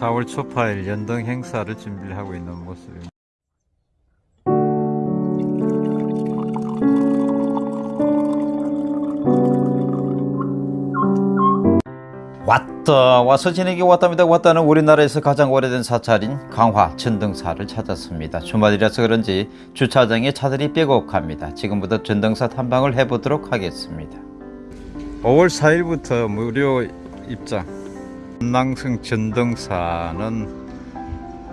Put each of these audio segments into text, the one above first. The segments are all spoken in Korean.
4월 초파일 연등 행사를 준비를 하고 있는 모습입니다. 왔다 와서 지내기 왔답니다. 왔다는 우리나라에서 가장 오래된 사찰인 강화 전등사를 찾았습니다. 주말이라서 그런지 주차장에 차들이 빼곡합니다. 지금부터 전등사 탐방을 해보도록 하겠습니다. 5월 4일부터 무료 입장 남낭성 전등사는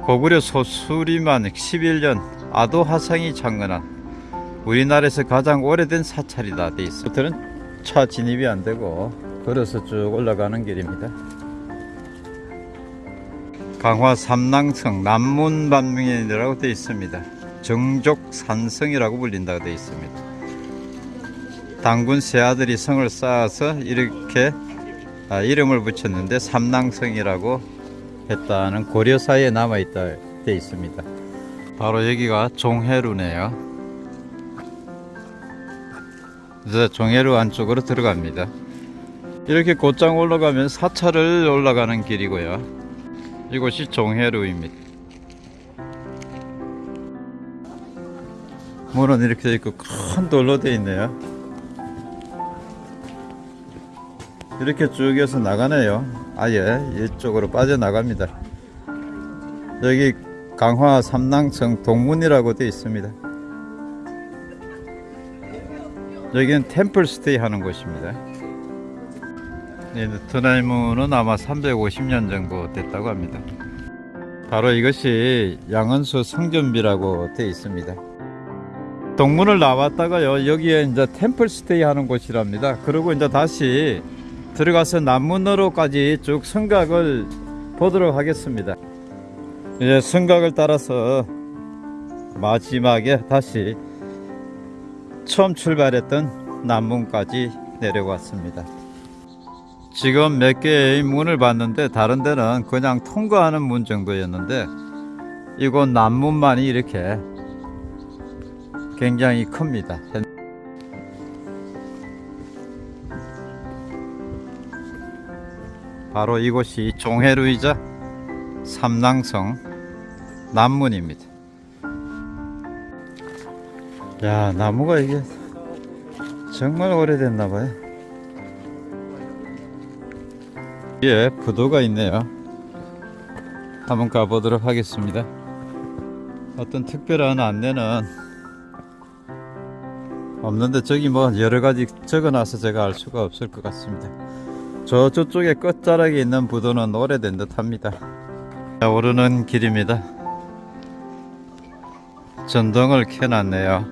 고구려 소수리만 11년 아도하상이 창건한 우리나라에서 가장 오래된 사찰이다 돼 있습니다 차 진입이 안 되고 걸어서 쭉 올라가는 길입니다. 강화 삼낭성 남문반명이라고 되어 있습니다. 정족산성이라고 불린다고 되어 있습니다. 당군 세 아들이 성을 쌓아서 이렇게 아, 이름을 붙였는데 삼낭성이라고 했다는 고려사에 남아있다 되어 있습니다. 바로 여기가 종해루네요. 이제 종해루 안쪽으로 들어갑니다. 이렇게 곧장 올라가면 사찰을 올라가는 길이고요. 이곳이 종해루입니다. 문은 이렇게 돼 있고 큰 돌로 되어 있네요. 이렇게 쭉 해서 나가네요. 아예 이쪽으로 빠져나갑니다. 여기 강화 삼낭성 동문이라고 되어 있습니다. 여기는 템플 스테이 하는 곳입니다. 네, 트나이문은 아마 350년 정도 됐다고 합니다. 바로 이것이 양은수 성전비라고 되어 있습니다. 동문을 나왔다가요 여기에 이제 템플 스테이 하는 곳이랍니다. 그리고 이제 다시 들어가서 남문으로까지 쭉 성곽을 보도록 하겠습니다. 이제 성곽을 따라서 마지막에 다시 처음 출발했던 남문까지 내려왔습니다. 지금 몇 개의 문을 봤는데 다른 데는 그냥 통과하는 문 정도였는데 이곳 남문만이 이렇게 굉장히 큽니다. 바로 이곳이 종해루이자 삼낭성 남문입니다. 야 나무가 이게 정말 오래됐나 봐요. 예, 부도가 있네요. 한번 가보도록 하겠습니다. 어떤 특별한 안내는 없는데 저기 뭐 여러가지 적어놔서 제가 알 수가 없을 것 같습니다. 저 저쪽에 끝자락에 있는 부도는 오래된 듯 합니다. 자, 오르는 길입니다. 전등을 켜놨네요.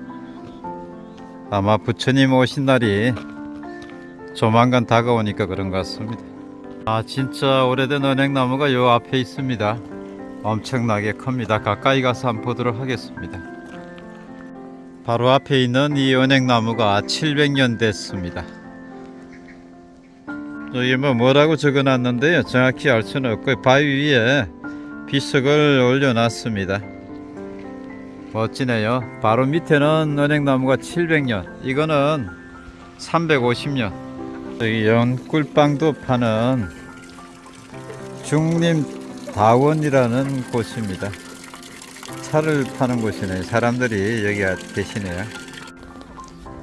아마 부처님 오신 날이 조만간 다가오니까 그런 것 같습니다. 아 진짜 오래된 은행나무가 요 앞에 있습니다 엄청나게 큽니다 가까이 가서 한번 보도록 하겠습니다 바로 앞에 있는 이 은행나무가 700년 됐습니다 여기 뭐 뭐라고 적어 놨는데요 정확히 알 수는 없고 바위 위에 비석을 올려 놨습니다 멋지네요 바로 밑에는 은행나무가 700년 이거는 350년 여기 연꿀빵도 파는 중림다원이라는 곳입니다. 차를 파는 곳이네요. 사람들이 여기 계시네요.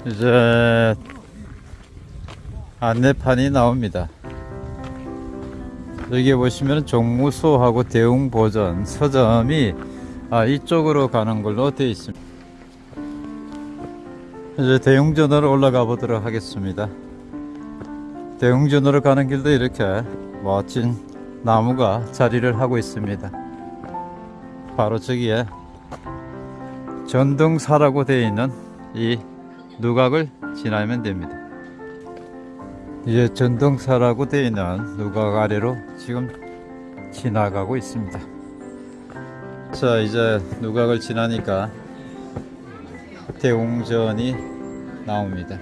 이제 안내판이 나옵니다. 여기 보시면 종무소하고 대웅보전 서점이 아, 이쪽으로 가는 걸로 되어 있습니다. 이제 대웅전으로 올라가 보도록 하겠습니다. 대웅전으로 가는 길도 이렇게 멋진 나무가 자리를 하고 있습니다. 바로 저기에 전등사라고 되어 있는 이 누각을 지나면 됩니다. 이제 전등사라고 되어 있는 누각 아래로 지금 지나가고 있습니다. 자 이제 누각을 지나니까 대웅전이 나옵니다.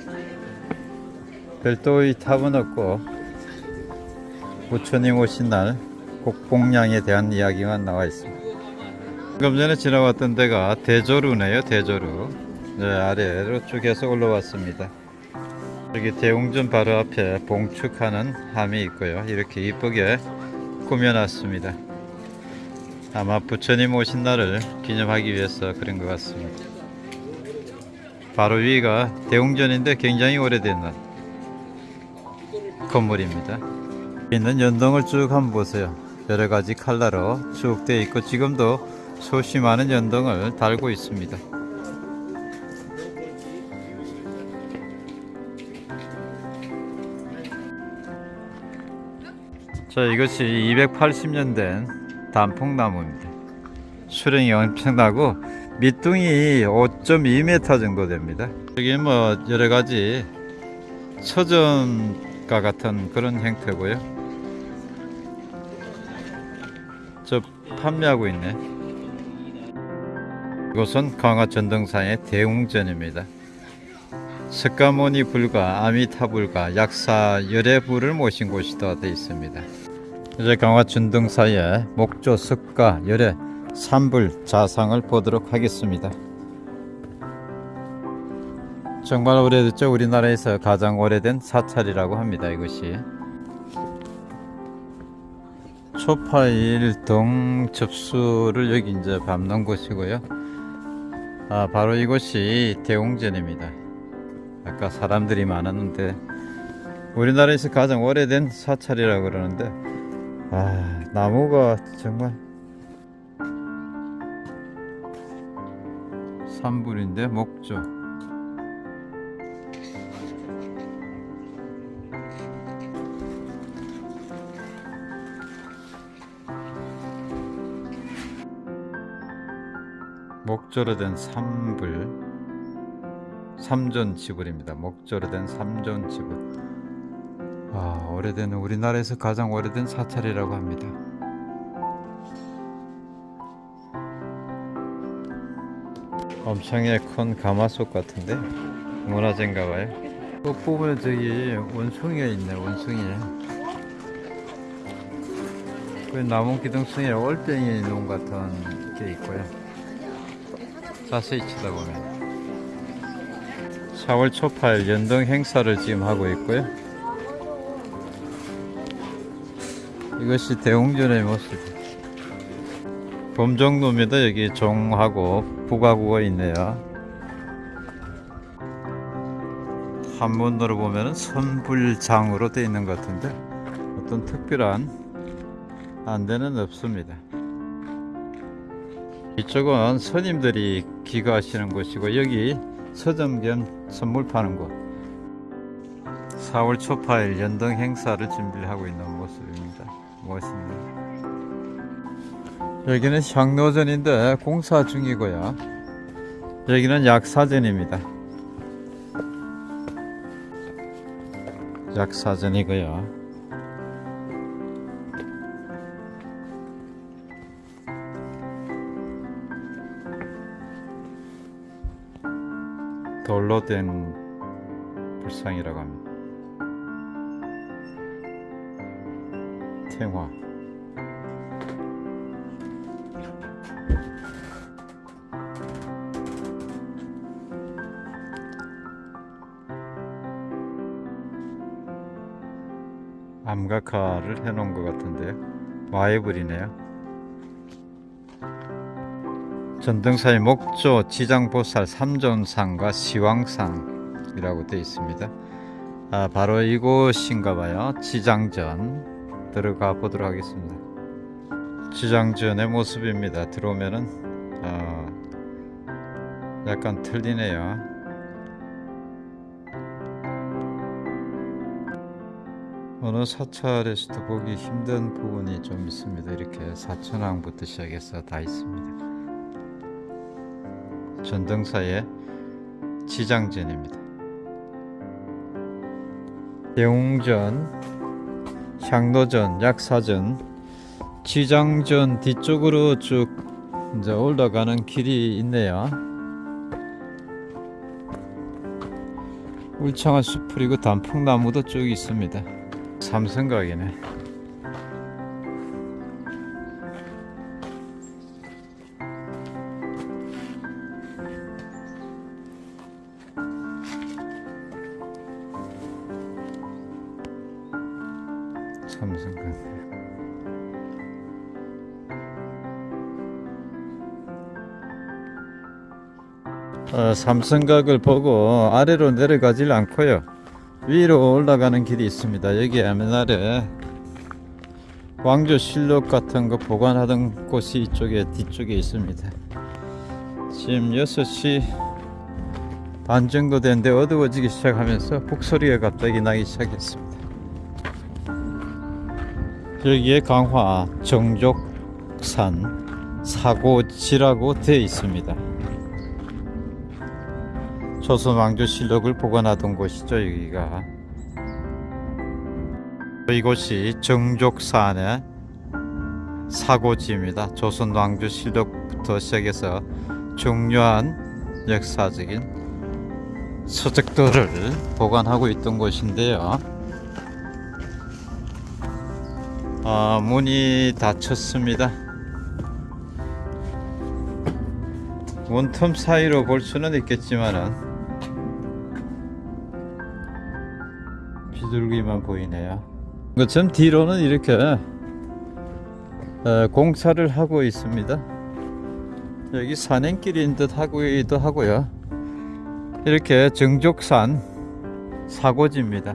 별도의 탑은 없고 부처님 오신 날 곡봉량에 대한 이야기만 나와 있습니다. 방금 전에 지나왔던 데가 대조루네요 대조루 네, 아래로 쭉 해서 올라왔습니다. 여기 대웅전 바로 앞에 봉축하는 함이 있고요. 이렇게 이쁘게 꾸며놨습니다. 아마 부처님 오신 날을 기념하기 위해서 그런 것 같습니다. 바로 위가 대웅전인데 굉장히 오래된 건물입니다. 있는 연동을 쭉 한번 보세요. 여러 가지 컬러로 쭉 되어 있고 지금도 많은 연동을 달고 있습니다. 자 이것이 280년 된 단풍나무입니다. 수령이 엄청나고 밑둥이 5.2m 정도 됩니다. 여기 뭐 여러 가지 서점과 같은 그런 형태고요. 저 판매하고 있네. 이곳은 강화 전등산의 대웅전입니다. 석가모니 불과 아미타 불과 약사 열애불을 모신 곳이다 되어 있습니다. 이제 강화 전등사의 목조 석가 열애 산불 자상을 보도록 하겠습니다. 정말 오래됐죠. 우리나라에서 가장 오래된 사찰이라고 합니다. 이것이 초파일 동 접수를 여기 이제 밟는 곳이고요. 아 바로 이곳이 대웅전입니다. 아까 사람들이 많았는데 우리나라에서 가장 오래된 사찰이라고 그러는데 아 나무가 정말 산불인데 목조. 목조로 된 삼불 삼존 지불입니다. 목조로 된 삼존 지불 아 오래된 우리나라에서 가장 오래된 사찰이라고 합니다. 엄청나게 큰 가마솥 같은데 문화재인가 봐요. 끝부분에 저기 원숭이가 있네 원숭이 그 나무 기둥성에 올챙이 놓은 같은 게 있고요. 자세히 쳐다보면 4월 초팔 연등 행사를 지금 하고 있고요. 이것이 대웅전의 모습. 범정로입니다. 여기 종하고 부가구가 있네요. 한문으로 보면은 선불장으로 되어 있는 것 같은데 어떤 특별한 안대는 없습니다. 이쪽은 스님들이 기거하시는 곳이고 여기 서점 겸 선물 파는 곳. 4월 초파일 연등 행사를 준비를 하고 있는 모습입니다. 멋있네요. 여기는 향로전인데 공사 중이고요. 여기는 약사전입니다. 약사전이고요 돌로 된 불상이라고 합니다. 태화 암각화를 해놓은 것 같은데요. 마애불이네요. 전등사의 목조, 지장보살, 삼존상과 시왕상이라고 되어 있습니다. 아, 바로 이곳인가 봐요. 지장전 들어가 보도록 하겠습니다. 지장전의 모습입니다. 들어오면은 어, 약간 틀리네요. 어느 사찰에서도 보기 힘든 부분이 좀 있습니다. 이렇게 사천왕부터 시작해서 다 있습니다. 전등사의 지장전입니다. 대웅전, 향로전, 약사전, 지장전 뒤쪽으로 쭉 이제 올라가는 길이 있네요. 울창한 숲풀이고 단풍나무도 쭉 있습니다. 삼성각이네. 삼성간 어, 삼성각을 보고 아래로 내려가질 않고요. 위로 올라가는 길이 있습니다. 여기 옛날에 왕조 실록 같은 거 보관하던 곳이 이쪽에 뒤쪽에 있습니다. 지금 6시 반 정도 됐는데 어두워지기 시작하면서 북소리가 갑자기 나기 시작했습니다. 여기에 강화 정족산 사고지라고 되어 있습니다. 조선 왕조 실록을 보관하던 곳이죠 여기가. 이곳이 정족산의 사고지입니다. 조선 왕조 실록부터 시작해서 중요한 역사적인 서적들을 보관하고 있던 곳인데요 아, 문이 닫혔습니다 원텀 사이로 볼 수는 있겠지만은 비둘기만 보이네요. 그처럼 뒤로는 이렇게 어, 공사를 하고 있습니다. 여기 산행길인 듯 하기도 하고요. 이렇게 정족산 사고지입니다.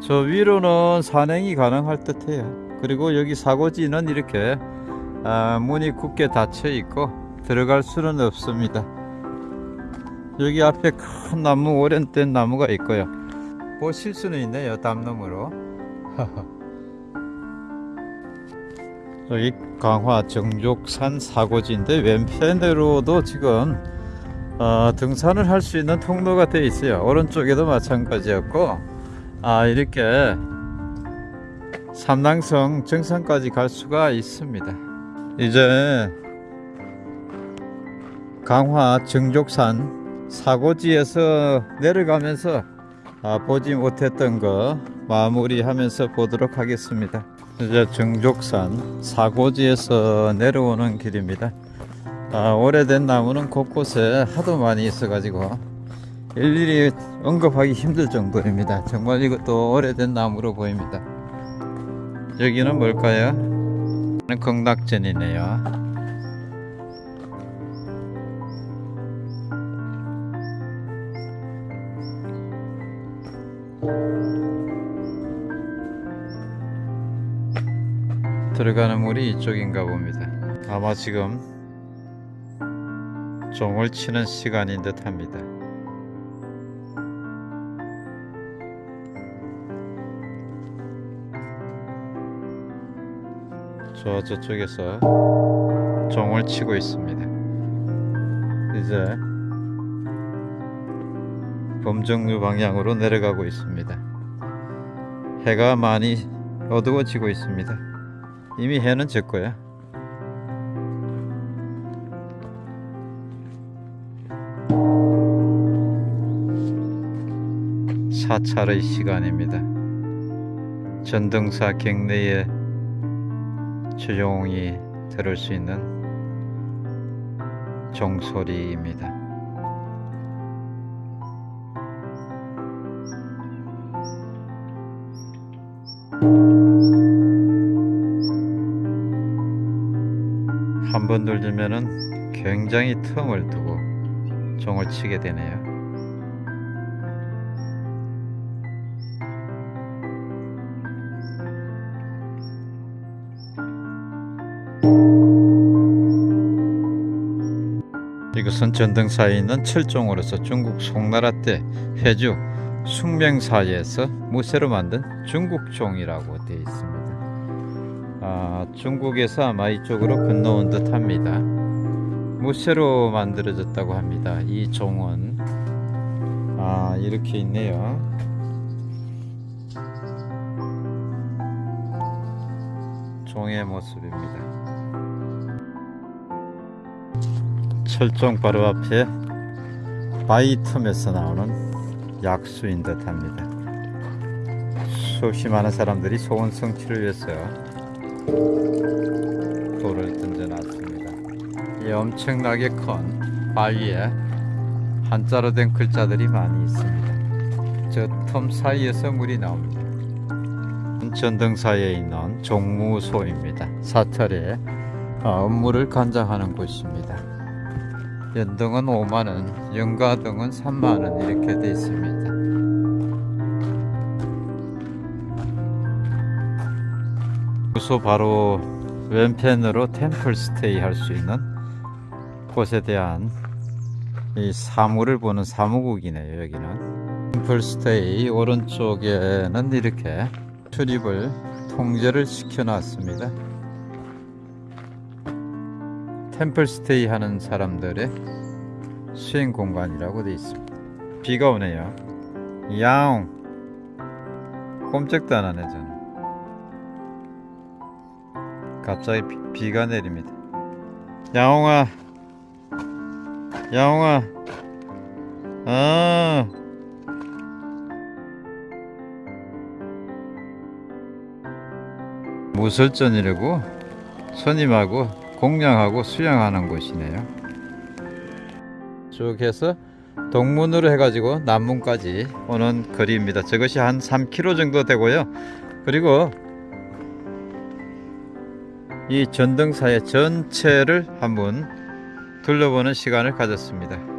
저 위로는 산행이 가능할 듯 해요. 그리고 여기 사고지는 이렇게 아, 문이 굳게 닫혀 있고 들어갈 수는 없습니다. 여기 앞에 큰 나무 오랜된 나무가 있고요. 보실 수는 있네요 담너머로 여기 강화 정족산 사고지인데 왼편으로도 지금 어, 등산을 할 수 있는 통로가 되어 있어요 오른쪽에도 마찬가지였고 아 이렇게 삼랑성 정상까지 갈 수가 있습니다 이제 강화 정족산 사고지에서 내려가면서 아, 보지 못했던 거 마무리하면서 보도록 하겠습니다. 이제 정족산 사고지에서 내려오는 길입니다. 아, 오래된 나무는 곳곳에 하도 많이 있어 가지고 일일이 언급하기 힘들 정도입니다. 정말 이것도 오래된 나무로 보입니다. 여기는 뭘까요? 극락전이네요. 들어가는 물이 이쪽인가 봅니다. 아마 지금 종을 치는 시간인 듯 합니다. 저 저쪽에서 종을 치고 있습니다. 이제 범정류 방향으로 내려가고 있습니다. 해가 많이 어두워지고 있습니다. 이미 해는 졌고요. 사찰의 시간입니다. 전등사 경내에 조용히 들을 수 있는 종소리입니다. 한 번 돌리면은 굉장히 틈을 두고 종을 치게 되네요. 이것은 전등사에 있는 철종으로서 중국 송나라 때 회주 숙명사에서 무쇠로 만든 중국종이라고 되어 있습니다. 아, 중국에서 아마 이쪽으로 건너온 듯 합니다. 무쇠로 만들어졌다고 합니다. 이 종은 아, 이렇게 있네요. 종의 모습입니다. 철종 바로 앞에 바위 틈에서 나오는 약수인 듯 합니다. 수없이 많은 사람들이 소원 성취를 위해서 돌을 던져놨습니다. 이 엄청나게 큰 바위에 한자로 된 글자들이 많이 있습니다. 저틈 사이에서 물이 나옵니다. 전등사에 있는 종무소입니다. 사찰에 어, 업무를 관장하는 곳입니다. 연등은 5만원, 연가등은 3만원 이렇게 돼 있습니다. 주소 바로 왼편으로 템플 스테이 할 수 있는 곳에 대한 이 사무를 보는 사무국이네요 여기는 템플 스테이 오른쪽에는 이렇게 출입을 통제를 시켜 놨습니다 템플 스테이 하는 사람들의 수행 공간이라고 되어 있습니다. 비가 오네요. 야옹. 꼼짝도 안 하네 저는. 갑자기 비, 비가 내립니다. 야옹아, 야옹아, 아. 무설전이라고 선임하고 공양하고 수양하는 곳이네요. 쭉 해서 동문으로 해가지고 남문까지 오는 거리입니다. 저것이 한 3km 정도 되고요. 그리고 이 전등사의 전체를 한번 둘러보는 시간을 가졌습니다.